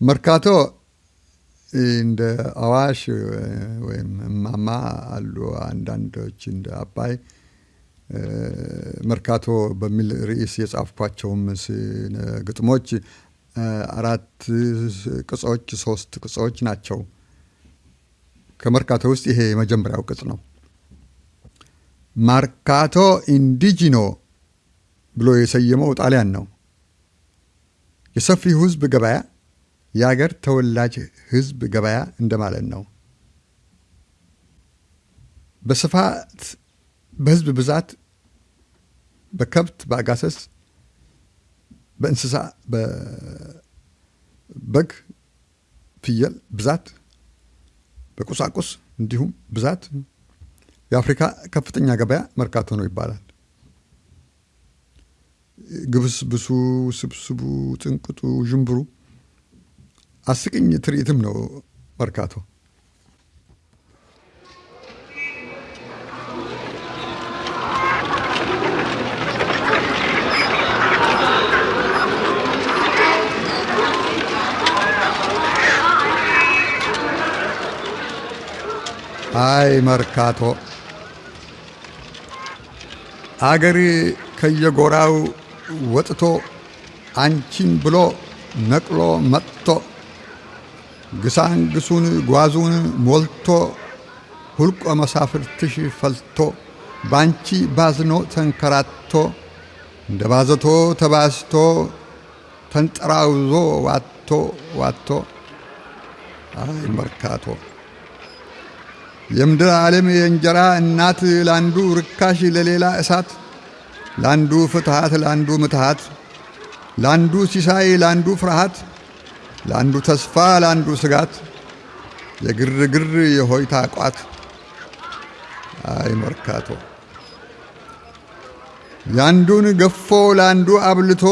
መርካቶ እንደ አዋሽ ወይም እማማ አሉ አንዳንዶች እንደ አባይ መርካቶ በሚል ርዕስ የጻፍኳቸውም ግጥሞች አራት ቅጾች ሶስት ቅጾች ናቸው። ከመርካቶ ውስጥ ይሄ የመጀመሪያው ቅጽ ነው። ማርካቶ ኢንዲጂኖ ብሎ የሰየመው ጣሊያን ነው። የሰፊው ሕዝብ ገበያ የአገር ተወላጅ ሕዝብ ገበያ እንደማለት ነው። በስፋት በሕዝብ ብዛት፣ በከብት በአጋሰስ፣ በእንስሳ በበግ፣ ፍየል ብዛት፣ በቁሳቁስ እንዲሁም ብዛት የአፍሪካ ከፍተኛ ገበያ መርካቶ ነው ይባላል። ግብስብሱ፣ ስብስቡ፣ ጥንቅጡ፣ ዥንብሩ አስቂኝ ትርኢትም ነው መርካቶ። አይ መርካቶ አገር ከየጎራው ወጥቶ አንቺን ብሎ ነቅሎ መጥቶ ግሳንግሱን ጓዙን ሞልቶ ሁልቆ መሳፍርትሽ ፈልቶ ባንቺ ባዝኖ ተንከራቶ እንደ ባዘቶ ተባዝቶ ተንጠራውዞ ዋቶ ዋቶ አይ መርካቶ! የምድር ዓለም የእንጀራ እናት ለአንዱ ርካሽ ለሌላ እሳት ለአንዱ ፍትሃት ለአንዱ ምትሃት ለአንዱ ሲሳይ ለአንዱ ፍርሃት ለአንዱ ተስፋ ለአንዱ ስጋት የግርግር የሆይታ ቋት አይ መርካቶ የአንዱን ገፎ ለአንዱ አብልቶ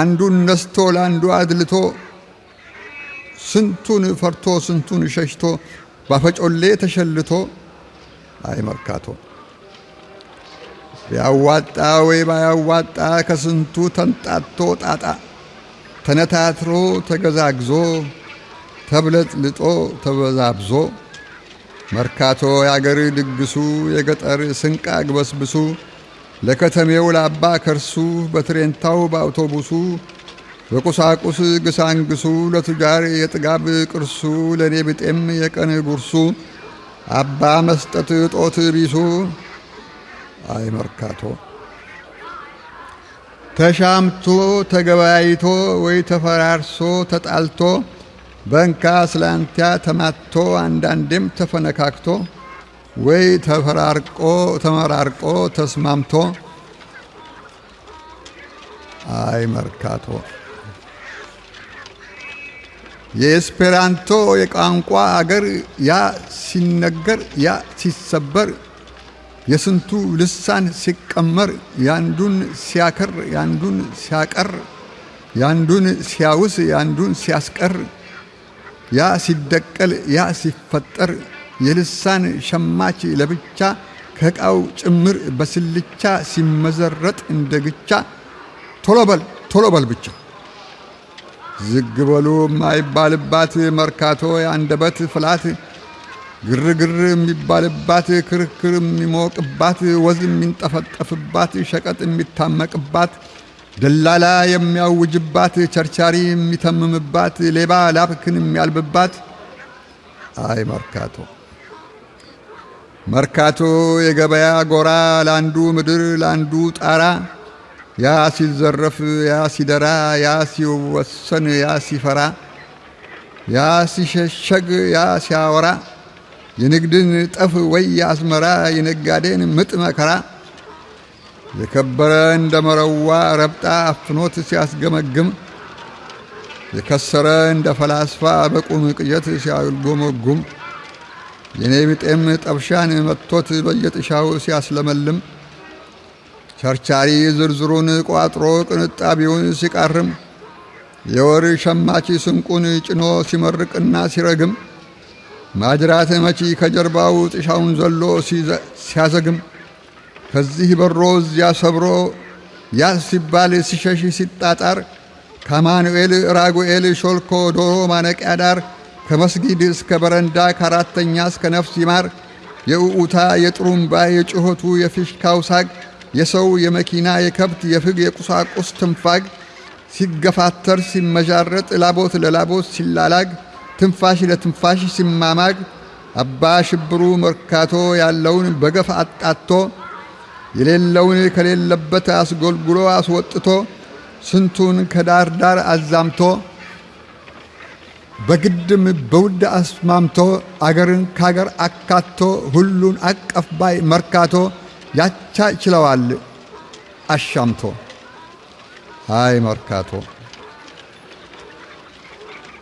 አንዱን ነስቶ ለአንዱ አድልቶ ስንቱን ፈርቶ ስንቱን ሸሽቶ ባፈጮሌ ተሸልቶ አይ መርካቶ ቢያዋጣ ወይ ባያዋጣ ከስንቱ ተንጣቶ ጣጣ ተነታትሮ ተገዛግዞ ተብለጥልጦ ተበዛብዞ መርካቶ የአገር ድግሱ የገጠር ስንቅ አግበስብሱ ለከተሜው ላባ ከርሱ በትሬንታው በአውቶቡሱ በቁሳቁስ ግሳንግሱ ለቱጃር የጥጋብ ቅርሱ ለእኔ ብጤም የቀን ጉርሱ አባ መስጠት ጦት ቢሱ። አይ መርካቶ ተሻምቶ ተገበያይቶ ወይ ተፈራርሶ ተጣልቶ በንካ ስላንቲያ ተማቶ አንዳንዴም ተፈነካክቶ ወይ ተፈራርቆ ተመራርቆ ተስማምቶ አይ መርካቶ። የኤስፔራንቶ የቋንቋ አገር ያ ሲነገር ያ ሲሰበር የስንቱ ልሳን ሲቀመር ያንዱን ሲያከር ያንዱን ሲያቀር ያንዱን ሲያውስ ያንዱን ሲያስቀር ያ ሲደቀል ያ ሲፈጠር የልሳን ሸማች ለብቻ ከዕቃው ጭምር በስልቻ ሲመዘረጥ እንደ ግቻ ቶሎ በል ቶሎ በል ብቻ። ዝግ በሉ የማይባልባት መርካቶ የአንደበት ፍላት ግርግር የሚባልባት ክርክር የሚሞቅባት ወዝ የሚንጠፈጠፍባት ሸቀጥ የሚታመቅባት ደላላ የሚያውጅባት ቸርቻሪ የሚተምምባት ሌባ ላብክን የሚያልብባት። አይ መርካቶ! መርካቶ የገበያ ጎራ ለአንዱ ምድር ለአንዱ ጣራ። ያ ሲዘረፍ ያ ሲደራ ያ ሲወሰን ያ ሲፈራ። ያ ሲሸሸግ ያ ሲያወራ የንግድን ጠፍ ወይ አስመራ የነጋዴን ምጥ መከራ የከበረ እንደ መረዋ ረብጣ አፍኖት ሲያስገመግም የከሰረ እንደ ፈላስፋ በቁም ቅዠት ሲያልጎመጉም የኔ ብጤም ጠብሻን መጥቶት በየጥሻው ሲያስለመልም ቸርቻሪ ዝርዝሩን ቋጥሮ ቅንጣቢውን ሲቃርም የወር ሸማች ስንቁን ጭኖ ሲመርቅና ሲረግም ማጅራት መቺ ከጀርባው ጥሻውን ዘሎ ሲያዘግም ከዚህ በሮ እዚያ ሰብሮ ያ ሲባል ሲሸሽ ሲጣጣር ከአማኑኤል ራጉኤል ሾልኮ ዶሮ ማነቂያ ዳር ከመስጊድ እስከ በረንዳ ከአራተኛ እስከ ነፍስ ይማር የእዑታ የጥሩምባ የጩኸቱ የፊሽካው ሳግ የሰው የመኪና የከብት የፍግ የቁሳቁስ ትንፋግ ሲገፋተር ሲመዣረጥ ላቦት ለላቦት ሲላላግ ትንፋሽ ለትንፋሽ ሲማማግ አባ ሽብሩ መርካቶ ያለውን በገፍ አጣቶ የሌለውን ከሌለበት አስጎልጉሎ አስወጥቶ ስንቱን ከዳር ዳር አዛምቶ በግድም በውድ አስማምቶ አገርን ካገር አካቶ ሁሉን አቀፍ ባይ መርካቶ ያቻ ችለዋል አሻምቶ። ሃይ መርካቶ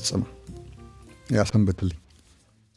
ተፈጸመ። ያሰንብትልኝ።